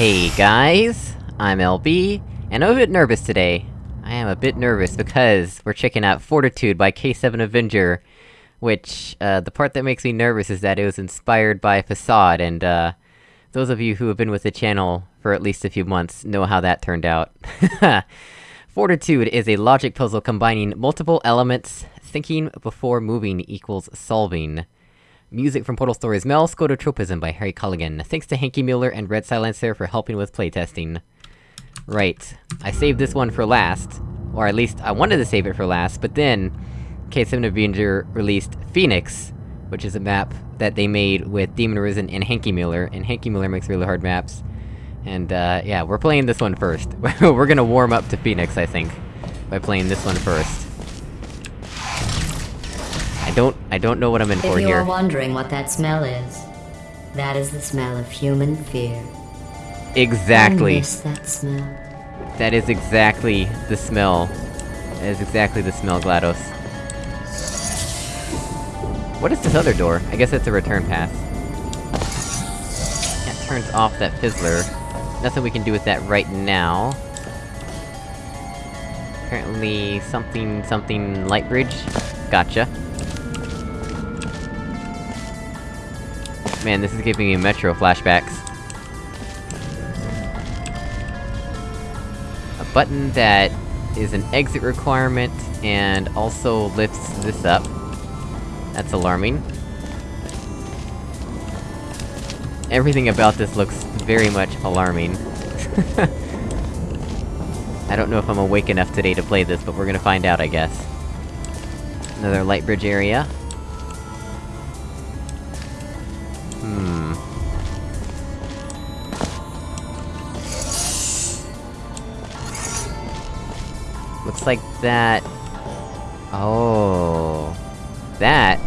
Hey guys, I'm LB, and I'm a bit nervous today. I am a bit nervous because we're checking out Fortitude by K7 Avenger, which, uh, the part that makes me nervous is that it was inspired by Facade, and, uh, those of you who have been with the channel for at least a few months know how that turned out. Fortitude is a logic puzzle combining multiple elements, thinking before moving equals solving. Music from Portal Stories Mel, Scototropism by Harry Callahan. Thanks to Hanky Mueller and Red Silencer for helping with playtesting. Right. I saved this one for last. Or at least, I wanted to save it for last, but then... K7 Avenger released Phoenix, which is a map that they made with Demon Arisen and Hanky Mueller, and Hanky Mueller makes really hard maps. And, uh, yeah, we're playing this one first. we're gonna warm up to Phoenix, I think, by playing this one first. I don't- I don't know what I'm in If for you are wondering what that smell is, that is the smell of human fear. Exactly. I miss that smell. That is exactly the smell. That is exactly the smell, GLaDOS. What is this other door? I guess it's a return path. That turns off that fizzler. Nothing we can do with that right now. Apparently, something, something light bridge? Gotcha. Man, this is giving me Metro flashbacks. A button that is an exit requirement, and also lifts this up. That's alarming. Everything about this looks very much alarming. I don't know if I'm awake enough today to play this, but we're gonna find out, I guess. Another light bridge area. Looks like that... Oh... That...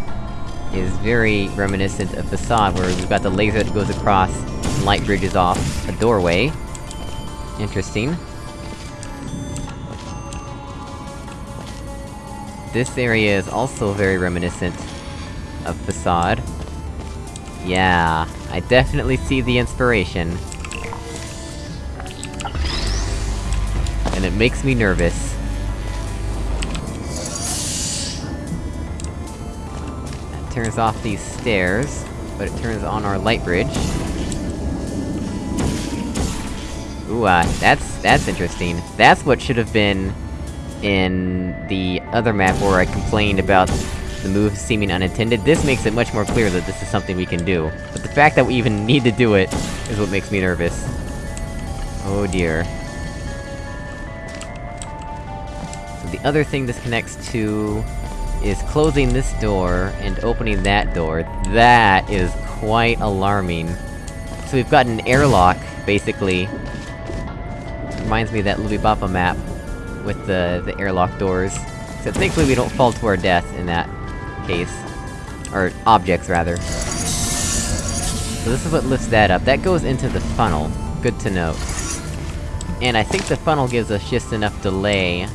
is very reminiscent of Facade, where we've got the laser that goes across, and light bridges off a doorway. Interesting. This area is also very reminiscent of Facade. Yeah, I definitely see the inspiration. And it makes me nervous. Turns off these stairs, but it turns on our light bridge. Ooh, uh, that's- that's interesting. That's what should have been in the other map where I complained about the move seeming unintended. This makes it much more clear that this is something we can do. But the fact that we even need to do it is what makes me nervous. Oh dear. So the other thing this connects to... is closing this door, and opening that door. That is quite alarming. So we've got an airlock, basically. Reminds me of that Lubibapa map, with the- the airlock doors. So thankfully we don't fall to our death in that case. Or, objects, rather. So this is what lifts that up. That goes into the funnel. Good to know. And I think the funnel gives us just enough delay...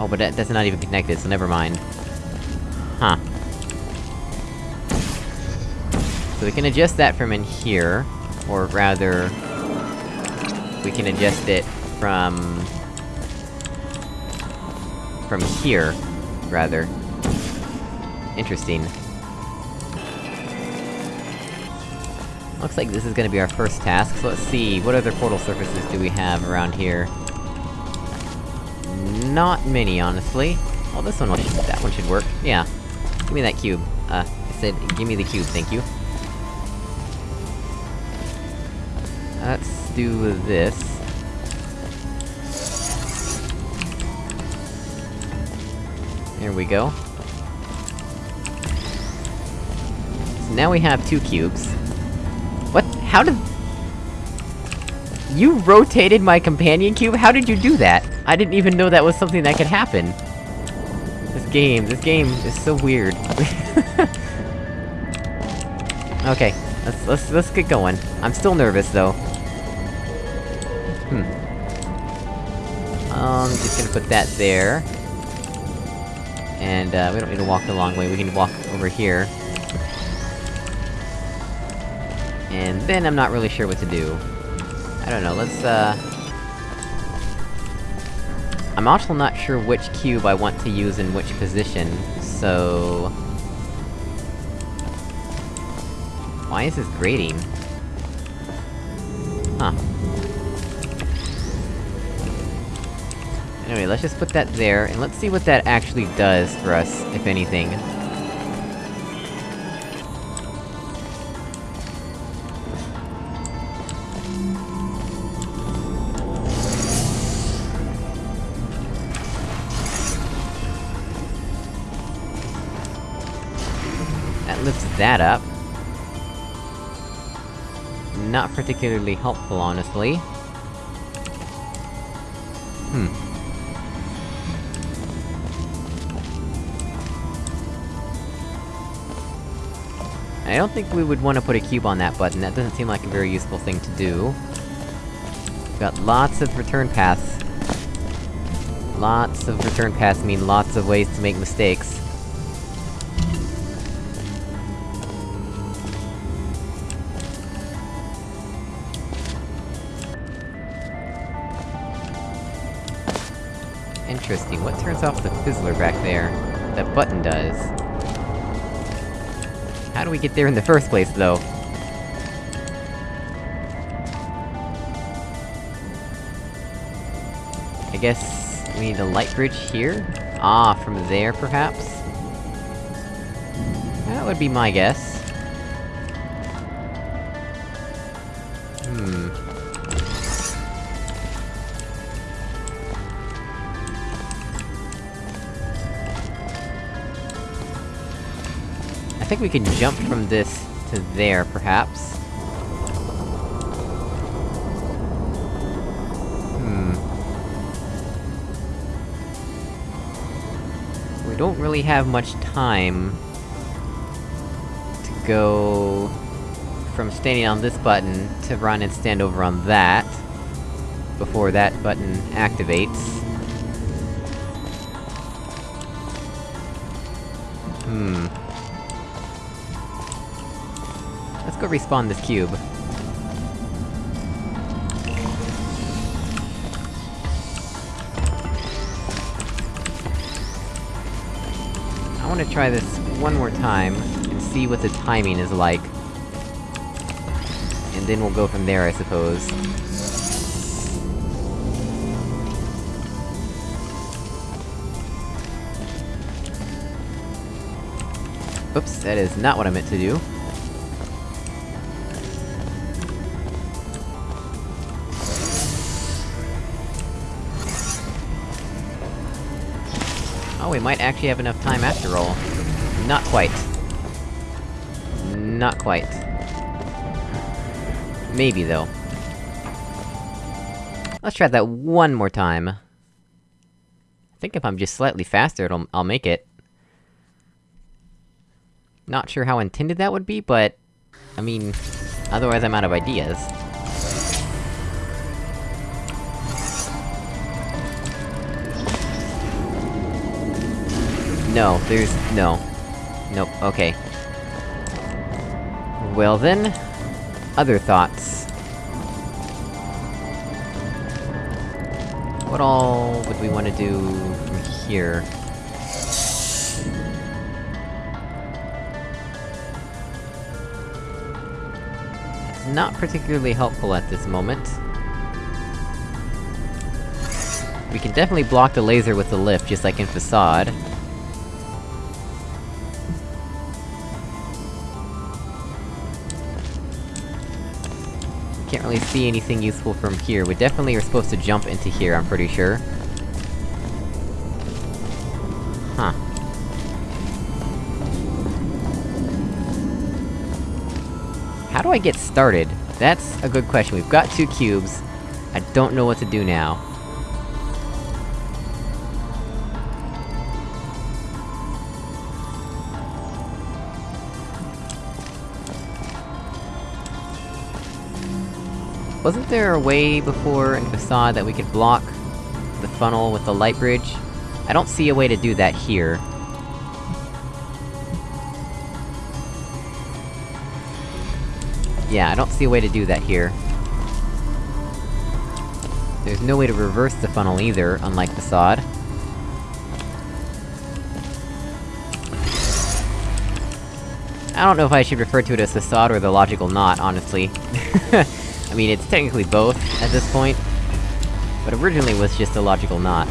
Oh, but that- that's not even connected, so never mind. Huh. So we can adjust that from in here, or rather... We can adjust it from... From here, rather. Interesting. Looks like this is gonna be our first task, so let's see, what other portal surfaces do we have around here? Not many, honestly. Well, this one, will- that one should work, yeah. Give me that cube. Uh, I said, give me the cube, thank you. Let's do this. There we go. So now we have two cubes. What? How did... You rotated my companion cube? How did you do that? I didn't even know that was something that could happen. This game, this game is so weird. okay, let's- let's- let's get going. I'm still nervous, though. Hmm. Um, just gonna put that there. And, uh, we don't need to walk the long way, we can walk over here. And then I'm not really sure what to do. I don't know, let's, uh... I'm also not sure which cube I want to use in which position, so... Why is this grating? Huh. Anyway, let's just put that there, and let's see what that actually does for us, if anything. That up. Not particularly helpful, honestly. Hmm. I don't think we would want to put a cube on that button, that doesn't seem like a very useful thing to do. We've got lots of return paths. Lots of return paths mean lots of ways to make mistakes. Interesting, what turns off the fizzler back there? That button does. How do we get there in the first place, though? I guess... we need a light bridge here? Ah, from there, perhaps? That would be my guess. Think we can jump from this to there, perhaps. Hmm... We don't really have much time... to go... from standing on this button, to run and stand over on that... before that button activates. Go respawn this cube. I wanna try this one more time, and see what the timing is like. And then we'll go from there, I suppose. Oops, that is not what I meant to do. We might actually have enough time after all. Not quite. Not quite. Maybe, though. Let's try that one more time. I think if I'm just slightly faster, I'll make it. Not sure how intended that would be, but... I mean... Otherwise I'm out of ideas. No, there's... no. Nope, okay. Well then... Other thoughts. What all would we want to do from here? It's not particularly helpful at this moment. We can definitely block the laser with the lift, just like in Facade. Can't see anything useful from here. We definitely are supposed to jump into here, I'm pretty sure. Huh. How do I get started? That's a good question. We've got two cubes. I don't know what to do now. Wasn't there a way before in Facade that we could block the funnel with the light bridge? I don't see a way to do that here. Yeah, I don't see a way to do that here. There's no way to reverse the funnel either, unlike Facade. I don't know if I should refer to it as Facade or the Logical Knot, honestly. I mean, it's technically both, at this point. But originally it was just a Logical Knot.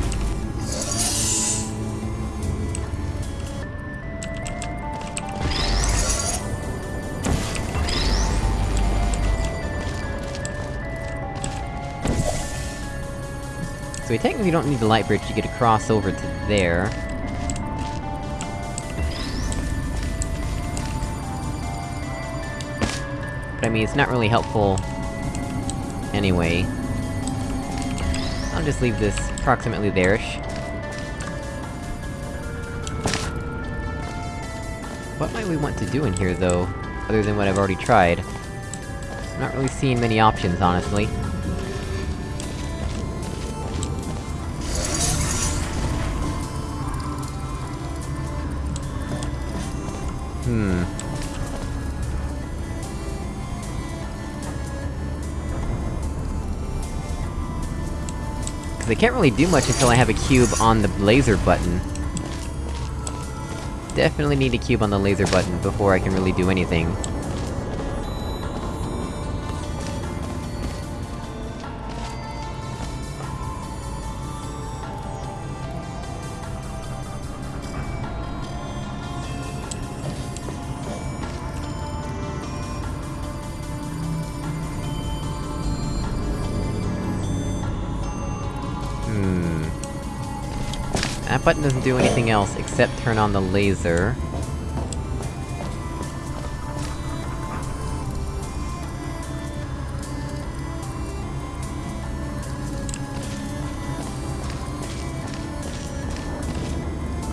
So we technically don't need the light bridge to get across over to there. But I mean, it's not really helpful... anyway. I'll just leave this approximately there-ish. What might we want to do in here, though, other than what I've already tried? I'm not really seeing many options, honestly. I can't really do much until I have a cube on the laser button. Definitely need a cube on the laser button before I can really do anything. Button doesn't do anything else except turn on the laser.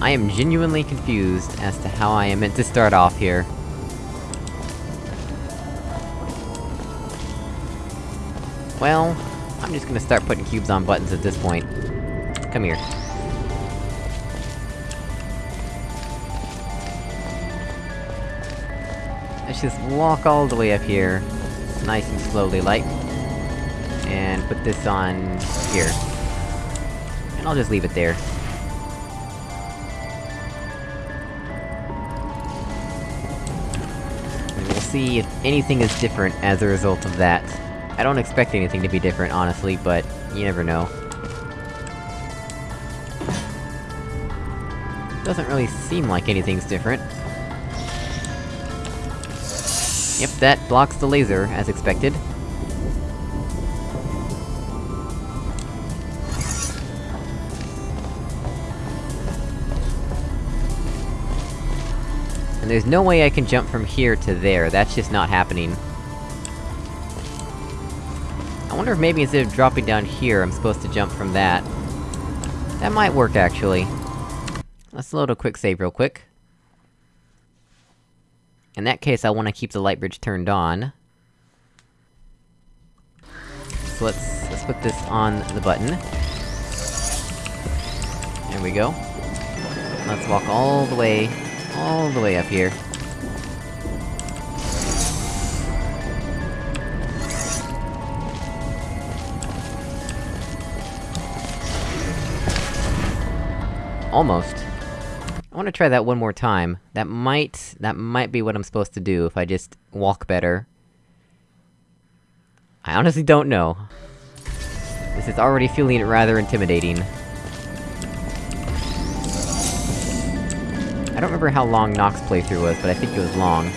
I am genuinely confused as to how I am meant to start off here. Well, I'm just gonna start putting cubes on buttons at this point. Come here. Let's just walk all the way up here, nice and slowly like, and put this on... here. And I'll just leave it there. And we'll see if anything is different as a result of that. I don't expect anything to be different, honestly, but you never know. Doesn't really seem like anything's different. Yep, that blocks the laser, as expected. And there's no way I can jump from here to there, that's just not happening. I wonder if maybe instead of dropping down here, I'm supposed to jump from that. That might work, actually. Let's load a quick save real quick. In that case, I wanna keep the light bridge turned on. So let's... let's put this on the button. There we go. Let's walk all the way... all the way up here. Almost. I wanna try that one more time. That might... that might be what I'm supposed to do, if I just walk better. I honestly don't know. This is already feeling rather intimidating. I don't remember how long Nox playthrough was, but I think it was long.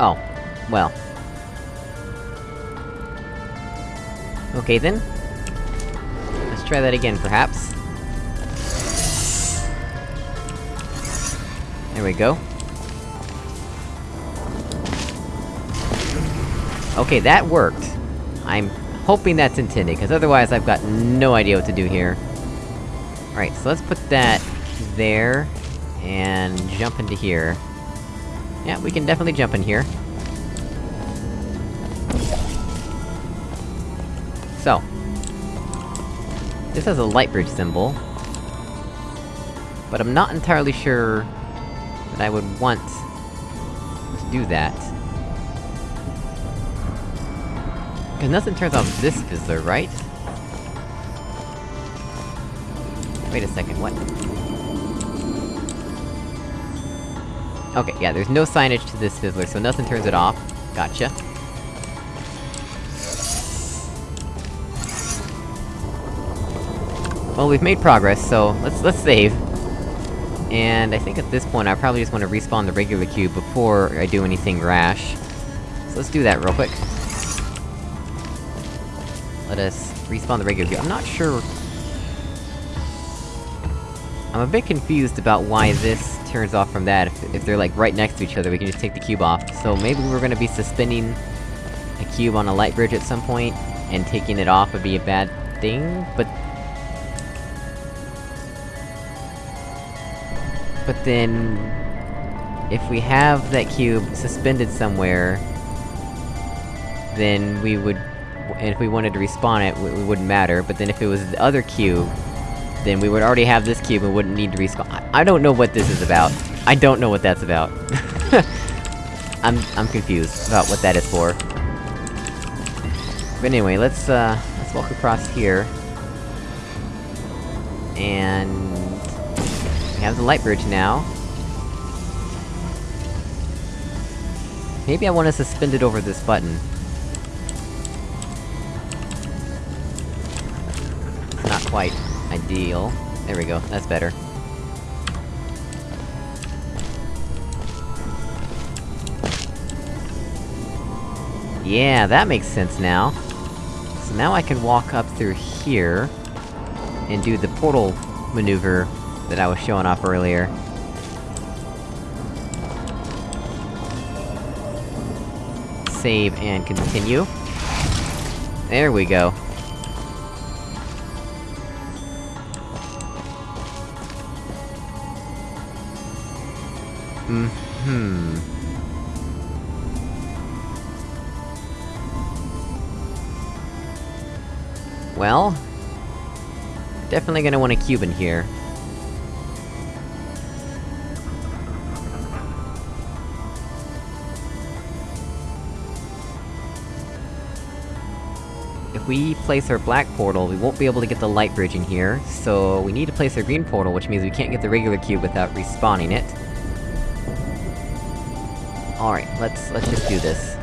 Oh. Well. Okay then. Let's try that again, perhaps. There we go. Okay, that worked. I'm hoping that's intended, because otherwise I've got no idea what to do here. Alright, so let's put that... there... and jump into here. Yeah, we can definitely jump in here. This has a light bridge symbol. But I'm not entirely sure... that I would want... to do that. Cause nothing turns off this fizzler, right? Wait a second, what? Okay, yeah, there's no signage to this fizzler, so nothing turns it off. Gotcha. Well, we've made progress, so let's- let's save. And I think at this point I probably just want to respawn the regular cube before I do anything rash. So let's do that real quick. Let us respawn the regular cube. I'm not sure... I'm a bit confused about why this turns off from that, if, if they're like right next to each other, we can just take the cube off. So maybe we're gonna be suspending a cube on a light bridge at some point, and taking it off would be a bad thing, but... But then... If we have that cube suspended somewhere... Then we would... And if we wanted to respawn it, it wouldn't matter, but then if it was the other cube, then we would already have this cube and wouldn't need to respawn- I, I don't know what this is about. I don't know what that's about. I'm- I'm confused about what that is for. But anyway, let's, uh, let's walk across here. And... Have the light bridge now. Maybe I want to suspend it over this button. Not quite ideal. There we go, that's better. Yeah, that makes sense now. So now I can walk up through here... and do the portal maneuver that I was showing off earlier. Save and continue. There we go. Hmm. Well... Definitely gonna want a cube in here. We place our black portal, we won't be able to get the light bridge in here, so we need to place our green portal, which means we can't get the regular cube without respawning it. Alright, let's- let's just do this.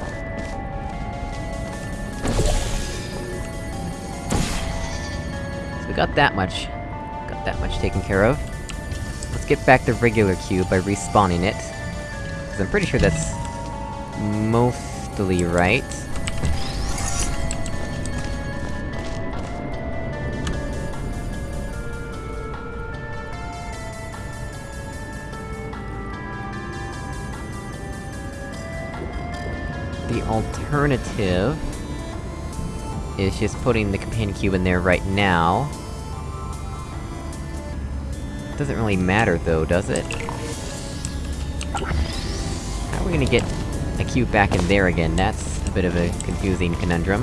So we got that much... got that much taken care of. Let's get back the regular cube by respawning it. Cause I'm pretty sure that's... mostly right. Alternative... is just putting the companion cube in there right now. Doesn't really matter though, does it? How are we gonna get a cube back in there again? That's a bit of a confusing conundrum.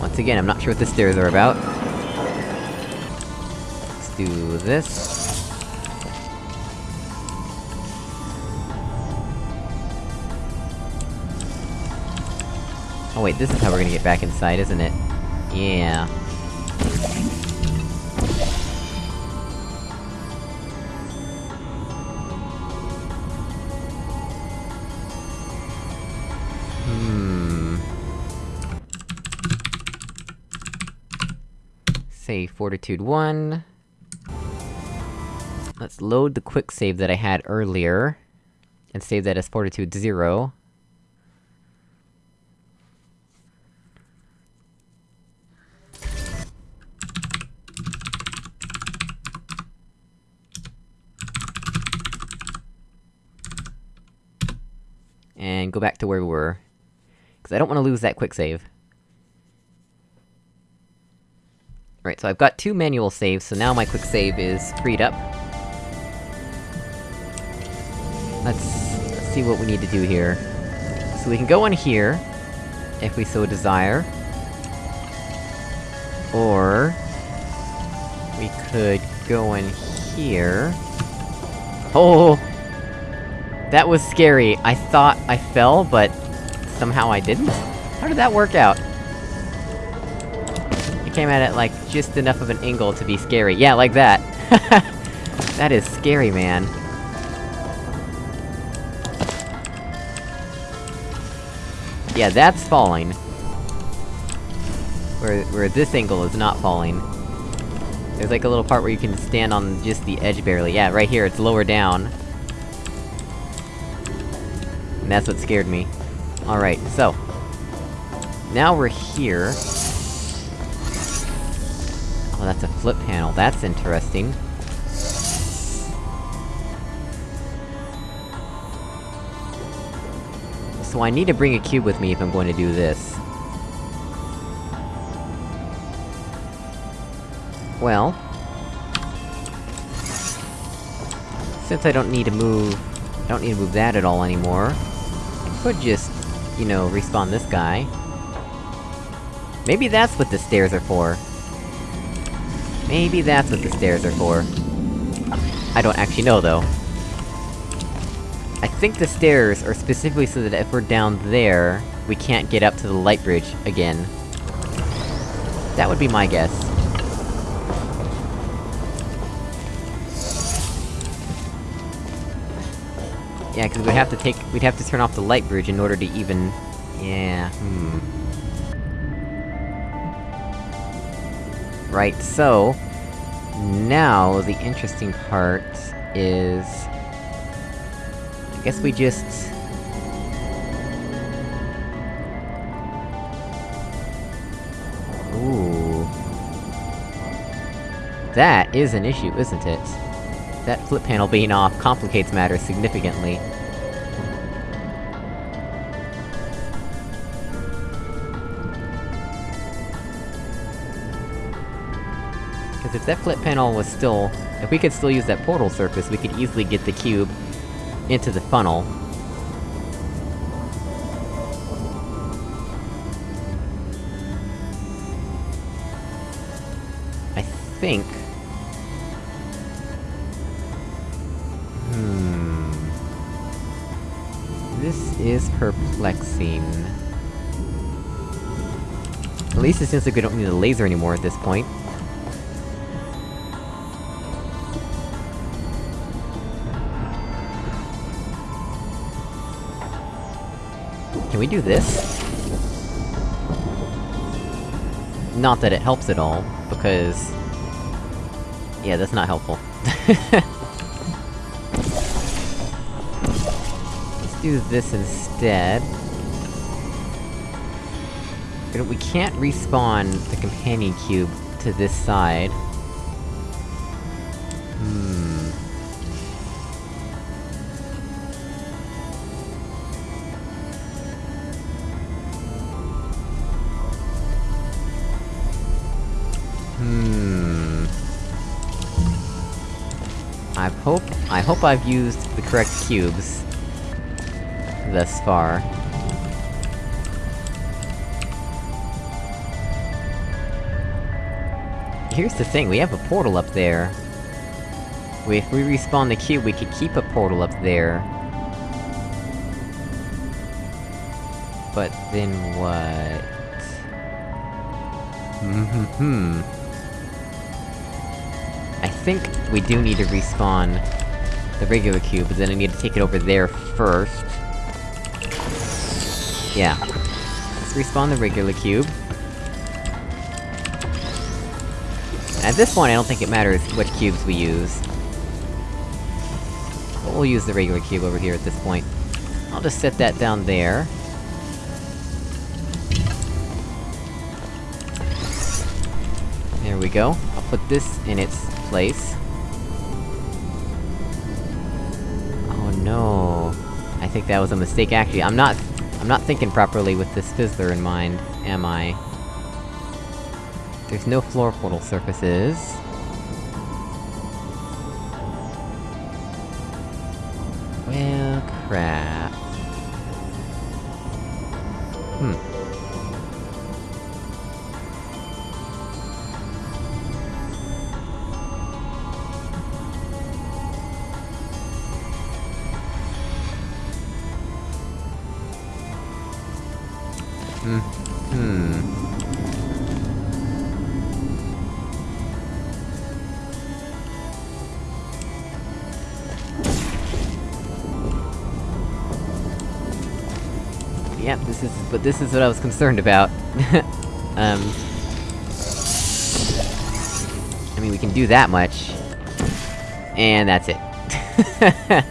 Once again, I'm not sure what the stairs are about. Let's do this. Oh wait, this is how we're gonna get back inside, isn't it? Yeah. Hmm... Say Fortitude 1... Let's load the quick save that I had earlier, and save that as Fortitude 0. And go back to where we were. Because I don't want to lose that quick save. Right, so I've got two manual saves, so now my quick save is freed up. Let's, let's see what we need to do here. So we can go in here, if we so desire. Or... We could go in here... Oh! That was scary. I thought I fell, but... Somehow I didn't? How did that work out? I came at it, like, just enough of an angle to be scary. Yeah, like that! that is scary, man. Yeah, that's falling. Where- where this angle is not falling. There's like a little part where you can stand on just the edge barely. Yeah, right here, it's lower down. And that's what scared me. Alright, so... Now we're here... Oh, that's a flip panel, that's interesting. So I need to bring a cube with me if I'm going to do this. Well... Since I don't need to move... I don't need to move that at all anymore... Could just, you know, respawn this guy. Maybe that's what the stairs are for. Maybe that's what the stairs are for. I don't actually know, though. I think the stairs are specifically so that if we're down there, we can't get up to the light bridge again. That would be my guess. Yeah, cause we'd have to take- we'd have to turn off the light bridge in order to even... Yeah, hmm... Right, so... Now, the interesting part is... I guess we just... Ooh... That is an issue, isn't it? That flip panel being off complicates matters significantly. Because if that flip panel was still... If we could still use that portal surface, we could easily get the cube into the funnel. I think... is perplexing. At least it seems like we don't need a laser anymore at this point. Can we do this? Not that it helps at all, because... Yeah, that's not helpful. do this instead. We can't respawn the companion cube to this side. Hmm... Hmm... I hope- I hope I've used the correct cubes... thus far. Here's the thing, we have a portal up there. If we respawn the cube, we could keep a portal up there. But then what? Hmm. I think we do need to respawn the regular cube, but then I need to take it over there first. Yeah. Let's respawn the regular cube. At this point, I don't think it matters which cubes we use. But we'll use the regular cube over here at this point. I'll just set that down there. There we go. I'll put this in its place. Oh no... I think that was a mistake, actually. I'm not- I'm not thinking properly with this fizzler in mind, am I? There's no floor portal surfaces. This is- what I was concerned about. um... I mean, we can do that much. And that's it.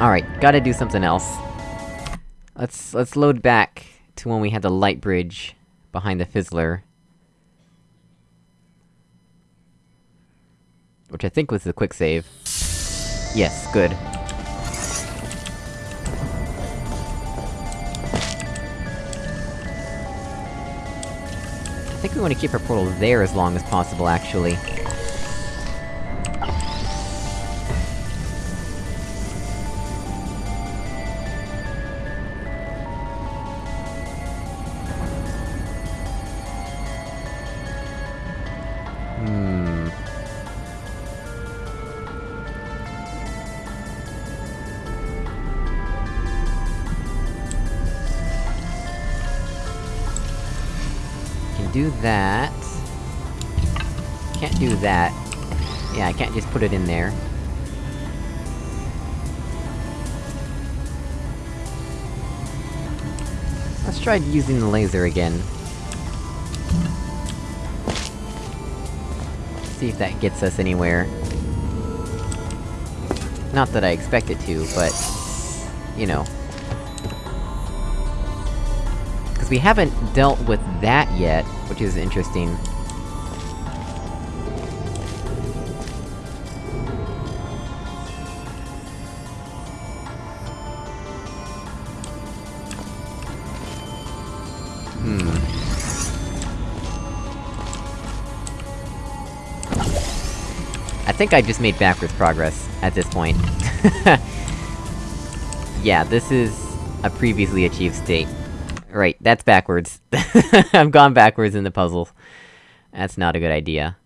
Alright, gotta do something else. Let's- let's load back to when we had the light bridge behind the Fizzler. Which I think was the quick save. Yes, good. I think we want to keep our portal there as long as possible, actually. Can't just put it in there. Let's try using the laser again. See if that gets us anywhere. Not that I expect it to, but... You know. Because we haven't dealt with that yet, which is interesting. Think I just made backwards progress, at this point. yeah, this is a previously achieved state. Right, that's backwards. I've gone backwards in the puzzle. That's not a good idea.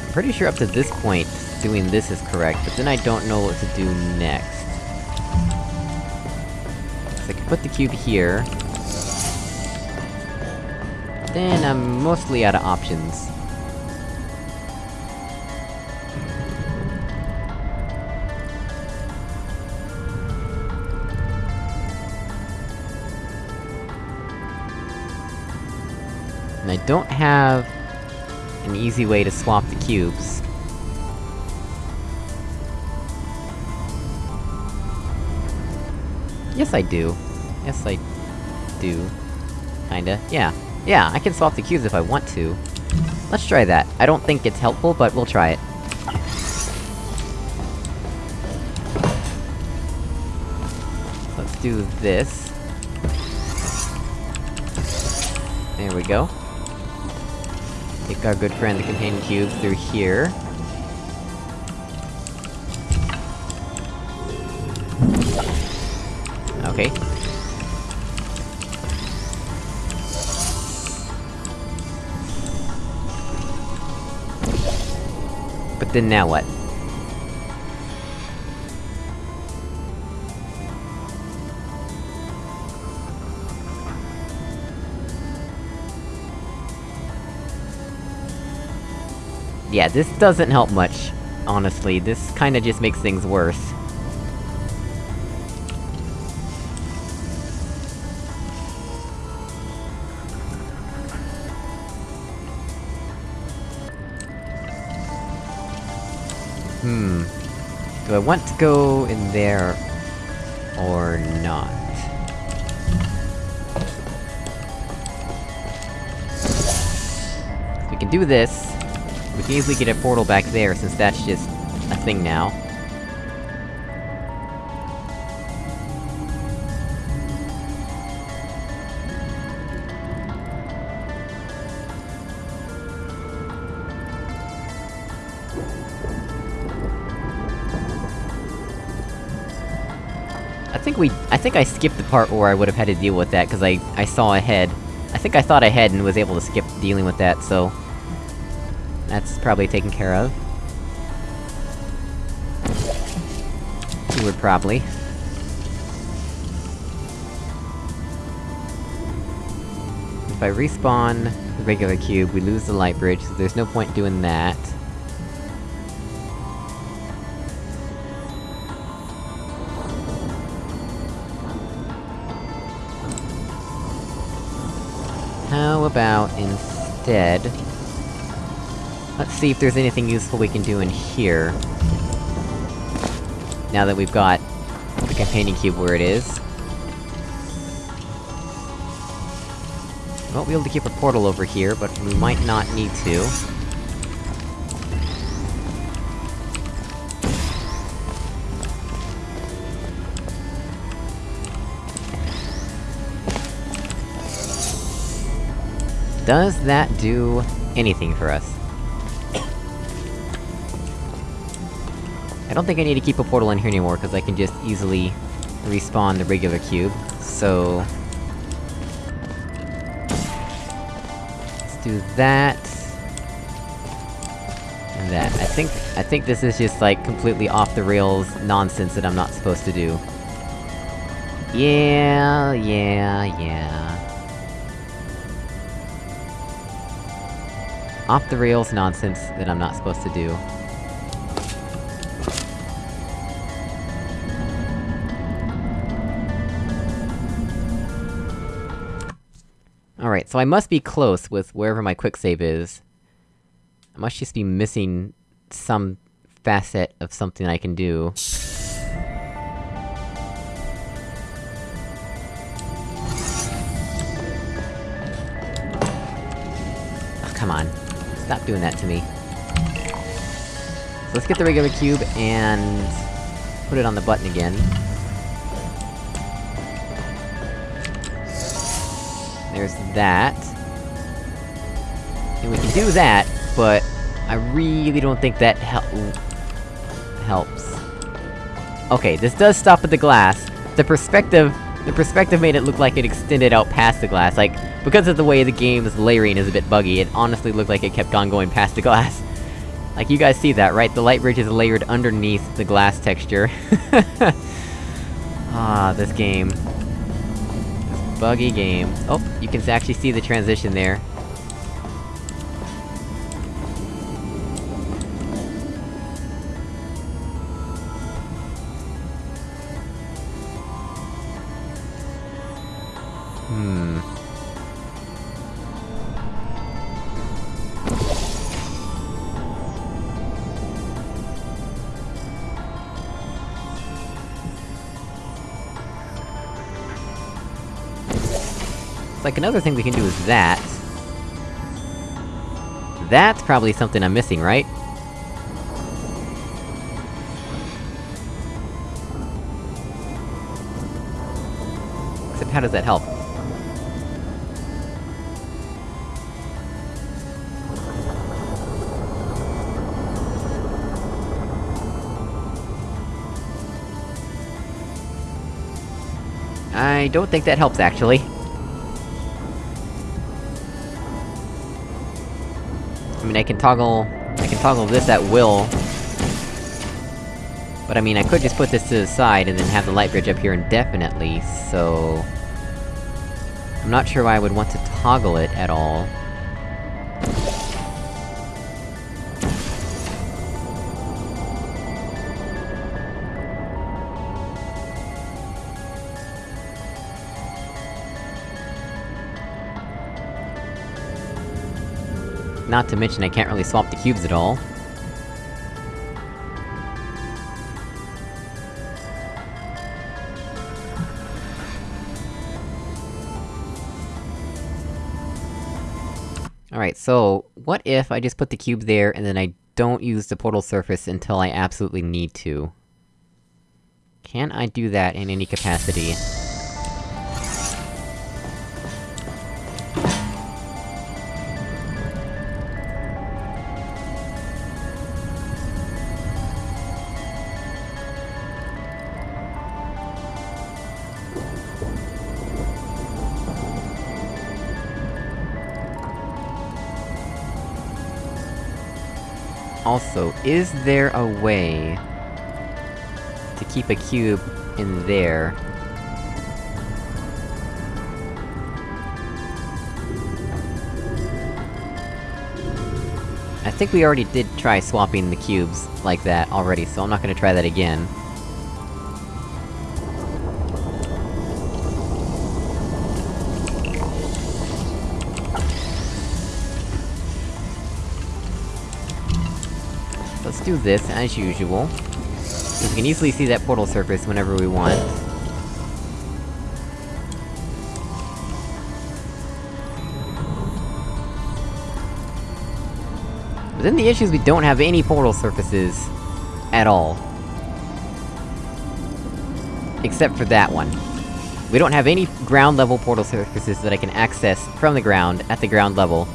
I'm pretty sure up to this point, doing this is correct, but then I don't know what to do next. So I can put the cube here. Then I'm mostly out of options. And I don't have an easy way to swap the cubes. Yes, I do. Yes, I... do. Kinda. Yeah. Yeah, I can swap the cubes if I want to. Let's try that. I don't think it's helpful, but we'll try it. Let's do this. There we go. Take our good friend the companion cube through here. Okay. But then now what? Yeah, this doesn't help much, honestly. This kinda just makes things worse. Do I want to go in there... or not? We can do this. We can easily get a portal back there, since that's just... a thing now. We- I think I skipped the part where I would've had to deal with that, cause I- I saw ahead. I think I thought ahead and was able to skip dealing with that, so... That's probably taken care of. Would probably. If I respawn the regular cube, we lose the light bridge, so there's no point doing that. About instead... Let's see if there's anything useful we can do in here. Now that we've got the companion cube where it is. We won't be able to keep a portal over here, but we might not need to. Does that do anything for us? I don't think I need to keep a portal in here anymore, because I can just easily respawn the regular cube, so... Let's do that... And that. I think- I think this is just, like, completely off-the-rails nonsense that I'm not supposed to do. Yeah, yeah, yeah... Off-the-rails nonsense that I'm not supposed to do. Alright, so I must be close with wherever my quicksave is. I must just be missing some facet of something I can do. Oh, come on. Stop doing that to me. So let's get the regular cube, and... put it on the button again. There's that. And we can do that, but... I really don't think that hel- helps. Okay, this does stop at the glass. The perspective- the perspective made it look like it extended out past the glass, like, because of the way the game's layering is a bit buggy, it honestly looked like it kept on going past the glass. Like, you guys see that, right? The light bridge is layered underneath the glass texture. ah, this game. This buggy game. Oh, you can actually see the transition there. Like, another thing we can do is that. That's probably something I'm missing, right? Except how does that help? I don't think that helps, actually. Mean, I can toggle... I can toggle this at will. But I mean, I could just put this to the side and then have the light bridge up here indefinitely, so... I'm not sure why I would want to toggle it at all. Not to mention I can't really swap the cubes at all. Alright, so, what if I just put the cube there, and then I don't use the portal surface until I absolutely need to? Can I do that in any capacity? Also, is there a way... to keep a cube in there? I think we already did try swapping the cubes like that already, so I'm not gonna try that again. Let's do this, as usual. We can easily see that portal surface whenever we want. But then the issue is we don't have any portal surfaces... at all. Except for that one. We don't have any ground level portal surfaces that I can access from the ground, at the ground level.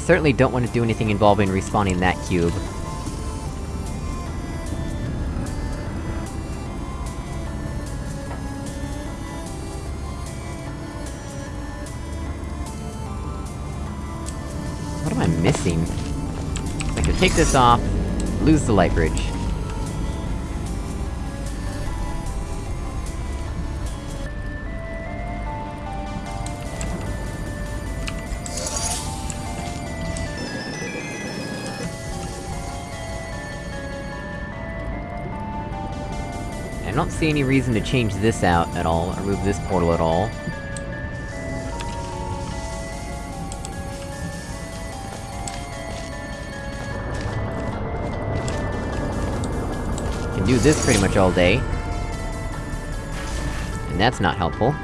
Certainly don't want to do anything involving respawning that cube. What am I missing? I could take this off, lose the light bridge. See any reason to change this out at all, or move this portal at all. Can do this pretty much all day. And that's not helpful.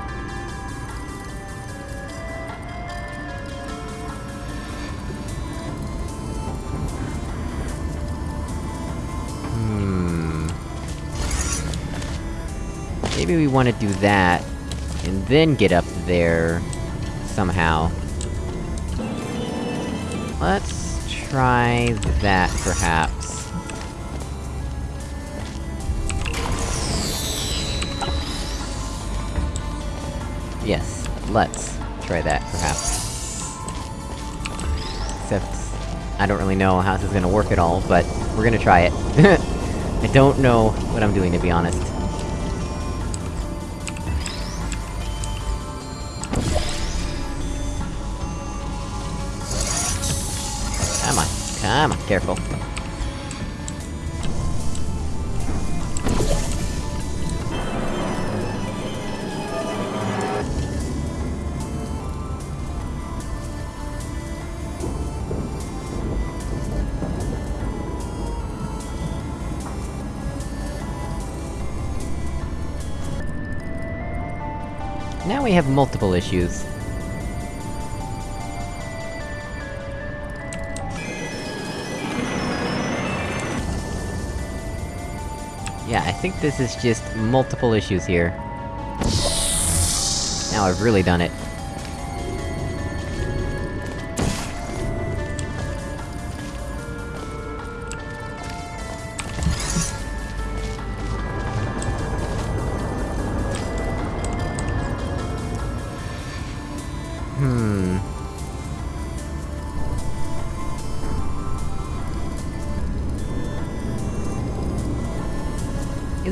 Maybe we want to do that, and then get up there... somehow. Let's try that, perhaps. Yes, let's try that, perhaps. Except... I don't really know how this is gonna work at all, but we're gonna try it. I don't know what I'm doing, to be honest. Careful. Now we have multiple issues. Think this is just multiple issues here. Now I've really done it.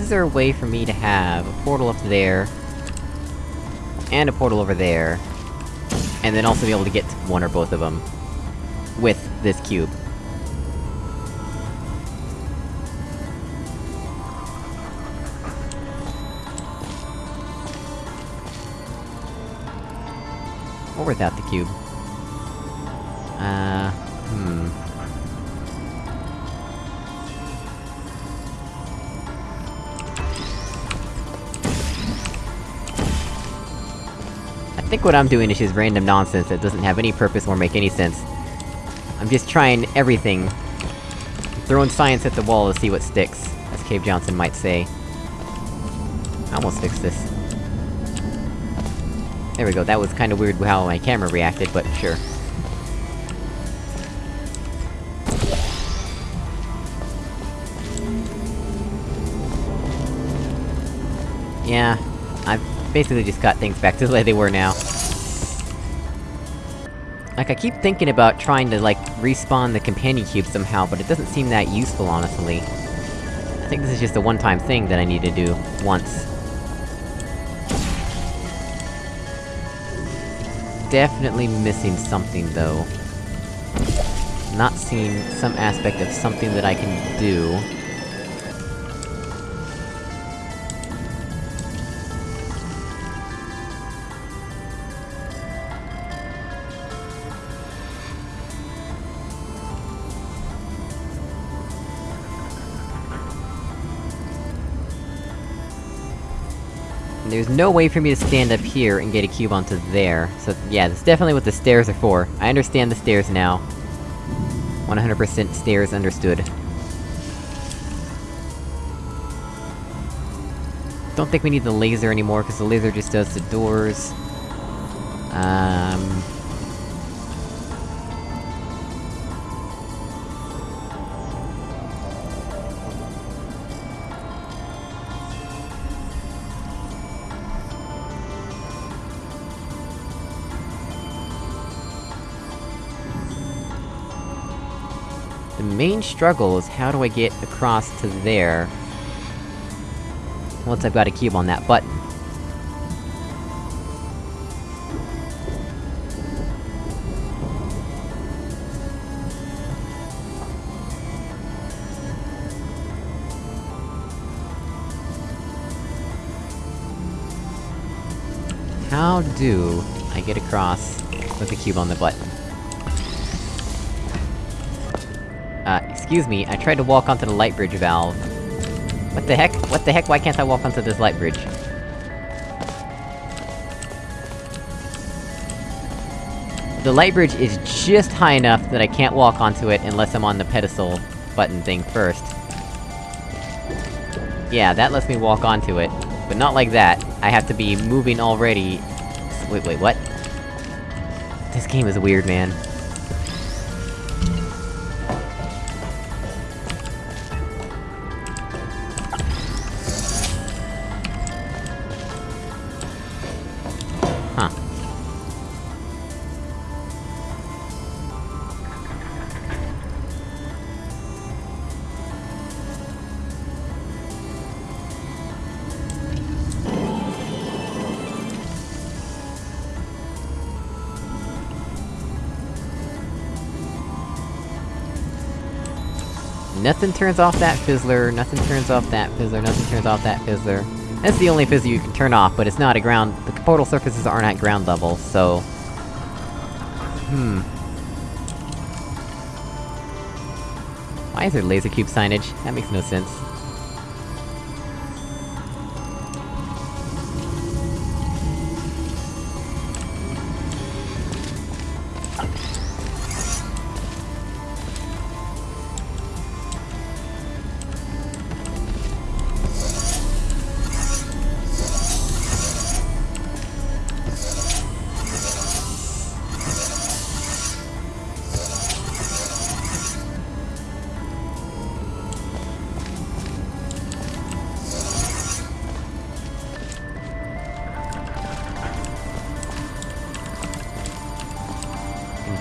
Is there a way for me to have a portal up there... and a portal over there... and then also be able to get to one or both of them... with this cube? Or without the cube? What I'm doing is just random nonsense that doesn't have any purpose or make any sense. I'm just trying everything. Throwing science at the wall to see what sticks, as Cave Johnson might say. I almost fixed this. There we go, that was kinda weird how my camera reacted, but sure. Yeah, I've basically just got things back to the way they were now. Like, I keep thinking about trying to, like, respawn the companion cube somehow, but it doesn't seem that useful, honestly. I think this is just a one-time thing that I need to do, once. Definitely missing something, though. Not seeing some aspect of something that I can do. There's no way for me to stand up here and get a cube onto there, so yeah, that's definitely what the stairs are for. I understand the stairs now. 100% stairs understood. Don't think we need the laser anymore, because the laser just does the doors. Um... main struggle is how do I get across to there... Once I've got a cube on that button. How do I get across with the cube on the button? Excuse me, I tried to walk onto the light bridge valve. What the heck? What the heck, why can't I walk onto this light bridge? The light bridge is just high enough that I can't walk onto it unless I'm on the pedestal button thing first. Yeah, that lets me walk onto it. But not like that. I have to be moving already... Wait, wait, what? This game is weird, man. Nothing turns off that fizzler, nothing turns off that fizzler, nothing turns off that fizzler. That's the only fizzler you can turn off, but it's not a ground- the portal surfaces aren't at ground level, so... Hmm... Why is there laser cube signage? That makes no sense.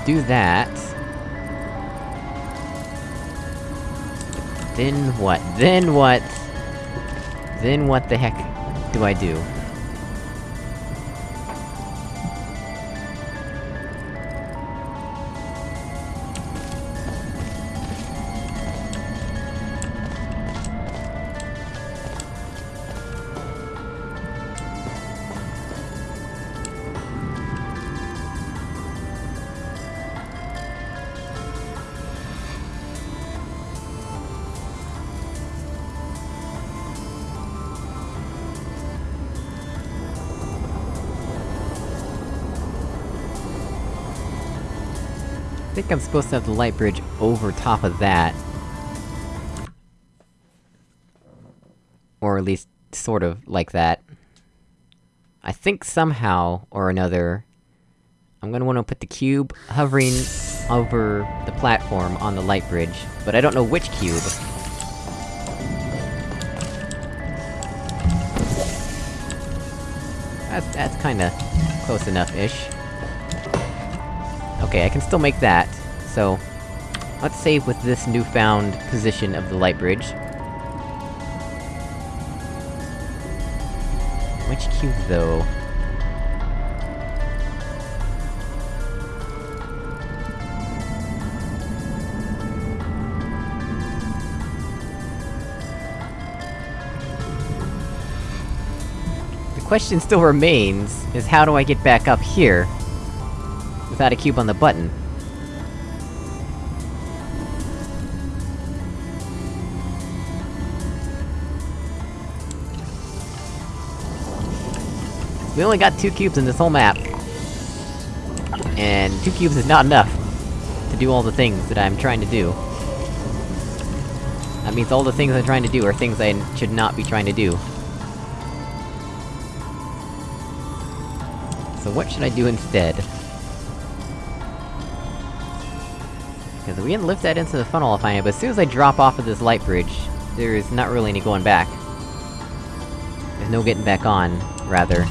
Do that... Then what? Then what? Then what the heck do I do? I'm supposed to have the light bridge over top of that. Or at least, sort of, like that. I think somehow, or another... I'm gonna wanna put the cube hovering over the platform on the light bridge, but I don't know which cube. That's, that's kinda close enough-ish. Okay, I can still make that, so... Let's save with this newfound position of the light bridge. Which cube, though? The question still remains, is how do I get back up here? Without a cube on the button? We only got two cubes in this whole map. And two cubes is not enough to do all the things that I'm trying to do. That means all the things I'm trying to do are things I should not be trying to do. So what should I do instead? Because we can lift that into the funnel if I am, but as soon as I drop off of this light bridge, there is not really any going back. There's no getting back on, rather.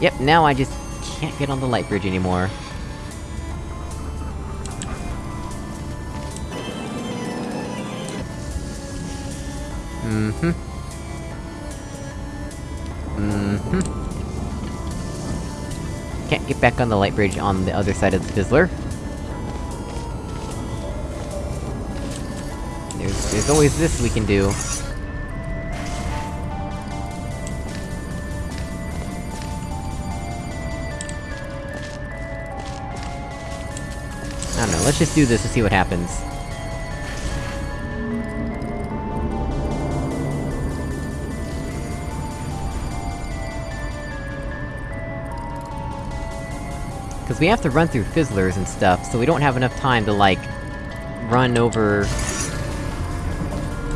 Yep, now I just can't get on the light bridge anymore. Mm-hmm. Mm-hmm. Can't get back on the light bridge on the other side of the fizzler. There's- there's always this we can do. Let's just do this and see what happens. Cause we have to run through fizzlers and stuff, so we don't have enough time to, like, run over...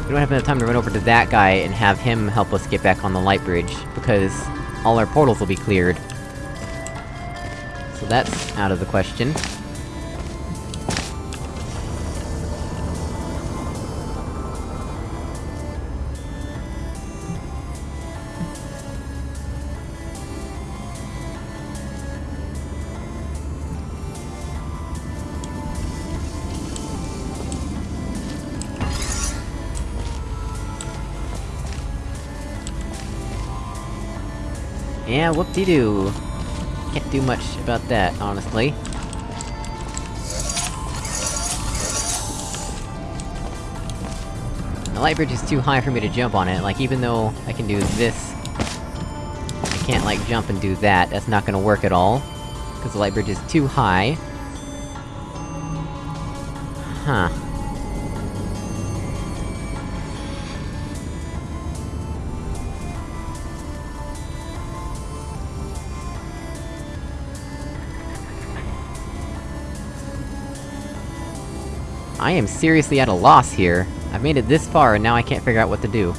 We don't have enough time to run over to that guy and have him help us get back on the light bridge, because all our portals will be cleared. So that's out of the question. Yeah, whoop-de-doo. Can't do much about that, honestly. The light bridge is too high for me to jump on it, like, even though I can do this... I can't, like, jump and do that, that's not gonna work at all. Because the light bridge is too high. Huh. I am seriously at a loss here. I've made it this far, and now I can't figure out what to do.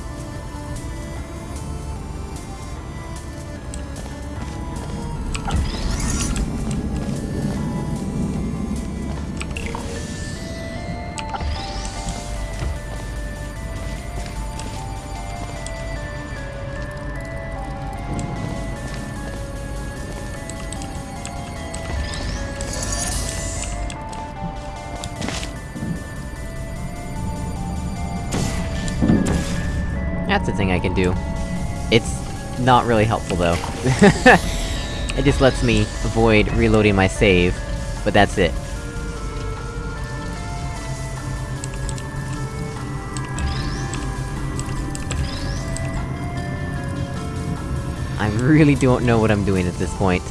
That's a thing I can do. It's not really helpful, though. it just lets me avoid reloading my save, but that's it. I really don't know what I'm doing at this point.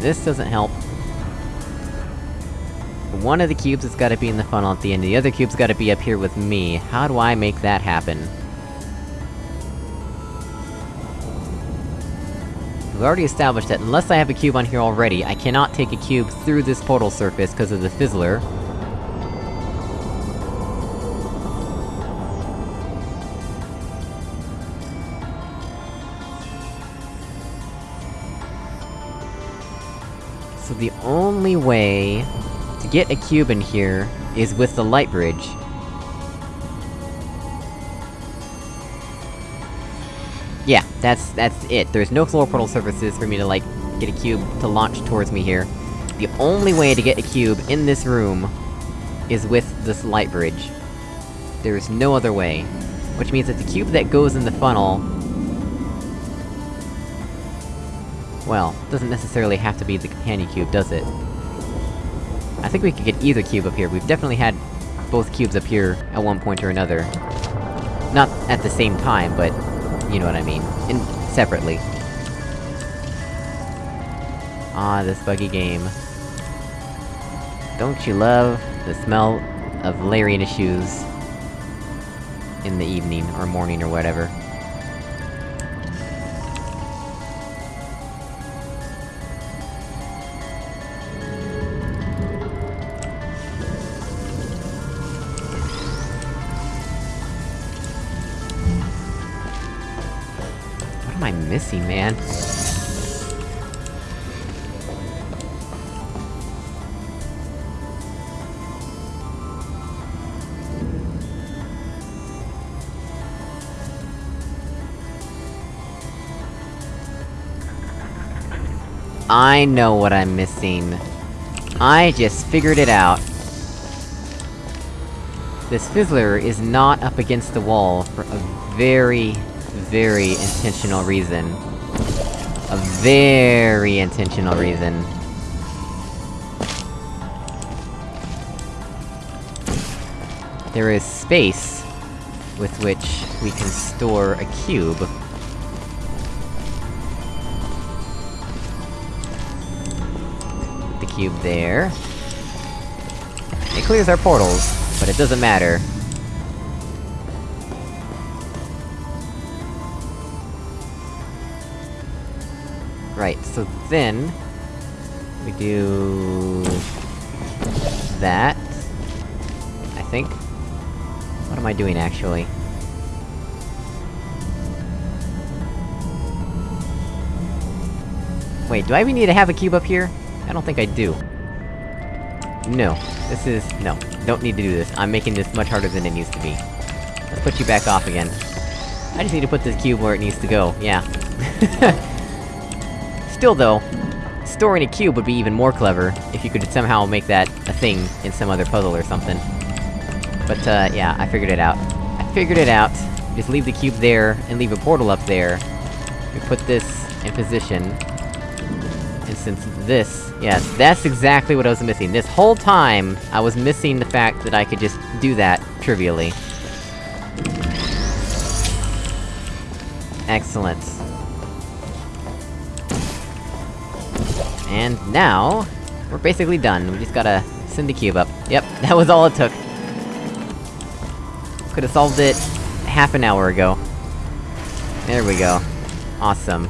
This doesn't help. One of the cubes has gotta be in the funnel at the end, the other cube's gotta be up here with me. How do I make that happen? We've already established that unless I have a cube on here already, I cannot take a cube through this portal surface because of the fizzler. So the only way to get a cube in here is with the light bridge. Yeah, that's- that's it. There's no floor portal surfaces for me to, like, get a cube to launch towards me here. The only way to get a cube in this room is with this light bridge. There is no other way. Which means that the cube that goes in the funnel... Well, doesn't necessarily have to be the companion cube, does it? I think we could get either cube up here, we've definitely had both cubes up here at one point or another. Not at the same time, but... you know what I mean. In- separately. Ah, this buggy game. Don't you love the smell of Larian shoes in the evening, or morning, or whatever. I know what I'm missing. I just figured it out. This Fizzler is not up against the wall for a very, very intentional reason. A very intentional reason. There is space with which we can store a cube. Cube there. It clears our portals, but it doesn't matter. Right, so then... We do... that... I think? What am I doing, actually? Wait, do I even need to have a cube up here? I don't think I do. No. This is- no. Don't need to do this. I'm making this much harder than it needs to be. Let's put you back off again. I just need to put this cube where it needs to go, yeah. Still though, storing a cube would be even more clever, if you could somehow make that a thing in some other puzzle or something. But, uh, yeah, I figured it out. I figured it out. Just leave the cube there, and leave a portal up there. We put this in position, since this... Yes, that's exactly what I was missing. This whole time, I was missing the fact that I could just do that, trivially. Excellent. And now... We're basically done, we just gotta send the cube up. Yep, that was all it took. Could've solved it half an hour ago. There we go. Awesome.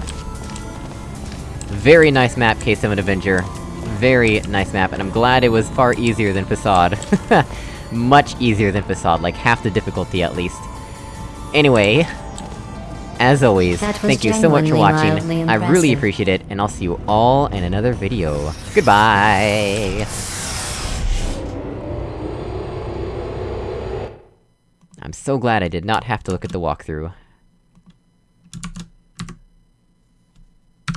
Very nice map, K7 Avenger. Very nice map, and I'm glad it was far easier than Facade. Much easier than Facade, like half the difficulty at least. Anyway... As always, thank you so much for watching, I really appreciate it, and I'll see you all in another video. Goodbye! I'm so glad I did not have to look at the walkthrough.